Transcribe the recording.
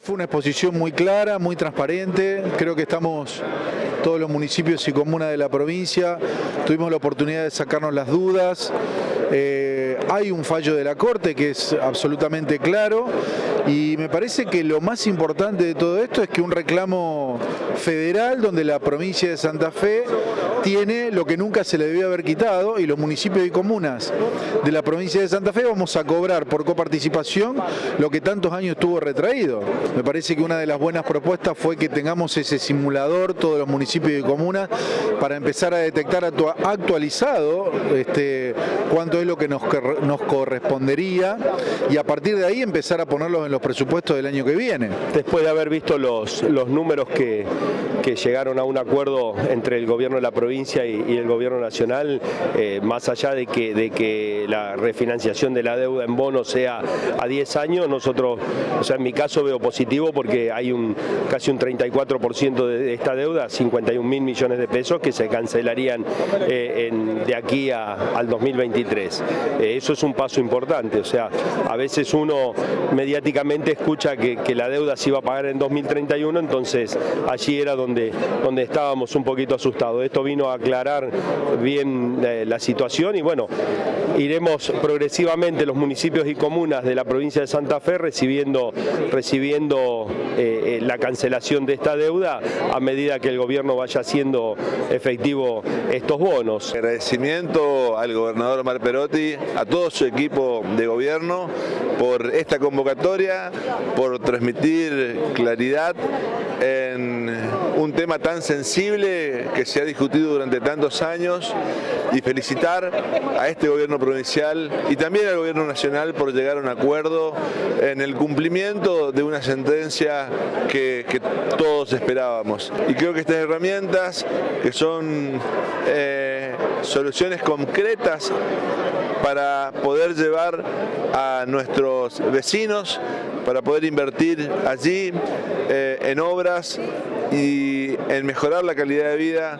Fue una exposición muy clara, muy transparente, creo que estamos todos los municipios y comunas de la provincia, tuvimos la oportunidad de sacarnos las dudas, eh, hay un fallo de la Corte que es absolutamente claro y me parece que lo más importante de todo esto es que un reclamo federal donde la provincia de Santa Fe tiene lo que nunca se le debió haber quitado y los municipios y comunas de la provincia de Santa Fe vamos a cobrar por coparticipación lo que tantos años estuvo retraído. Me parece que una de las buenas propuestas fue que tengamos ese simulador, todos los municipios y comunas, para empezar a detectar actualizado este, cuánto es lo que nos, nos correspondería y a partir de ahí empezar a ponerlos en los presupuestos del año que viene. Después de haber visto los, los números que, que llegaron a un acuerdo entre el gobierno de la provincia y, el gobierno nacional, eh, más allá de que, de que la refinanciación de la deuda en bonos sea a 10 años, nosotros, o sea, en mi caso veo positivo porque hay un casi un 34% de esta deuda, 51 mil millones de pesos que se cancelarían eh, de aquí al 2023. Eh, eso es un paso importante, o sea, a veces uno mediáticamente escucha que, la deuda se iba a pagar en 2031, entonces allí era donde, donde estábamos un poquito asustados. Esto vino aclarar bien eh, la situación y bueno, iremos progresivamente los municipios y comunas de la provincia de Santa Fe recibiendo, recibiendo eh, eh, la cancelación de esta deuda a medida que el gobierno vaya haciendo efectivo estos bonos. Agradecimiento al gobernador Mar Perotti, a todo su equipo de gobierno por esta convocatoria, por transmitir claridad en un tema tan sensible que se ha discutido durante tantos años y felicitar a este gobierno provincial y también al gobierno nacional por llegar a un acuerdo en el cumplimiento de una sentencia que, todos esperábamos. Y creo que estas herramientas, que son eh, soluciones concretas para poder llevar a nuestros vecinos, para poder invertir allí eh, en obras y en mejorar la calidad de vida